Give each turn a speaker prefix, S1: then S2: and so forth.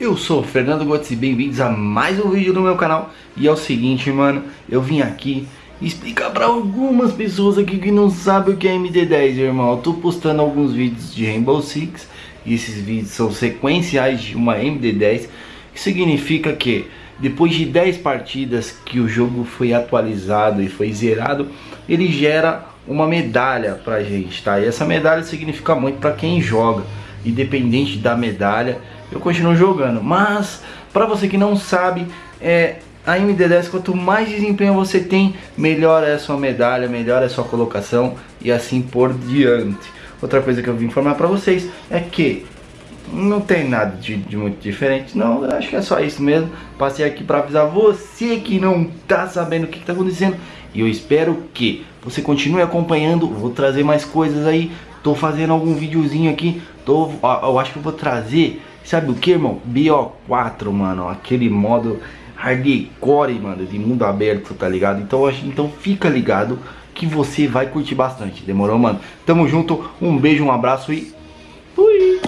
S1: Eu sou o Fernando Gotts e bem-vindos a mais um vídeo no meu canal E é o seguinte, mano, eu vim aqui explicar pra algumas pessoas aqui que não sabem o que é MD10, irmão Eu tô postando alguns vídeos de Rainbow Six E esses vídeos são sequenciais de uma MD10 Que significa que depois de 10 partidas que o jogo foi atualizado e foi zerado Ele gera uma medalha pra gente, tá? E essa medalha significa muito pra quem joga Independente da medalha eu continuo jogando. Mas, para você que não sabe, é, a MD10, quanto mais desempenho você tem, melhor é a sua medalha, melhor é a sua colocação e assim por diante. Outra coisa que eu vim informar para vocês é que não tem nada de, de, muito diferente, não, acho que é só isso mesmo. Passei aqui para avisar você que não tá sabendo o que, está acontecendo e eu espero que você continue acompanhando, vou trazer mais coisas aí, tô fazendo algum videozinho aqui, tô, eu acho que eu vou trazer Sabe o que, irmão? BO4, mano. Aquele modo hardcore, mano, de mundo aberto, tá ligado? Então, então fica ligado que você vai curtir bastante. Demorou, mano? Tamo junto. Um beijo, um abraço e... Fui!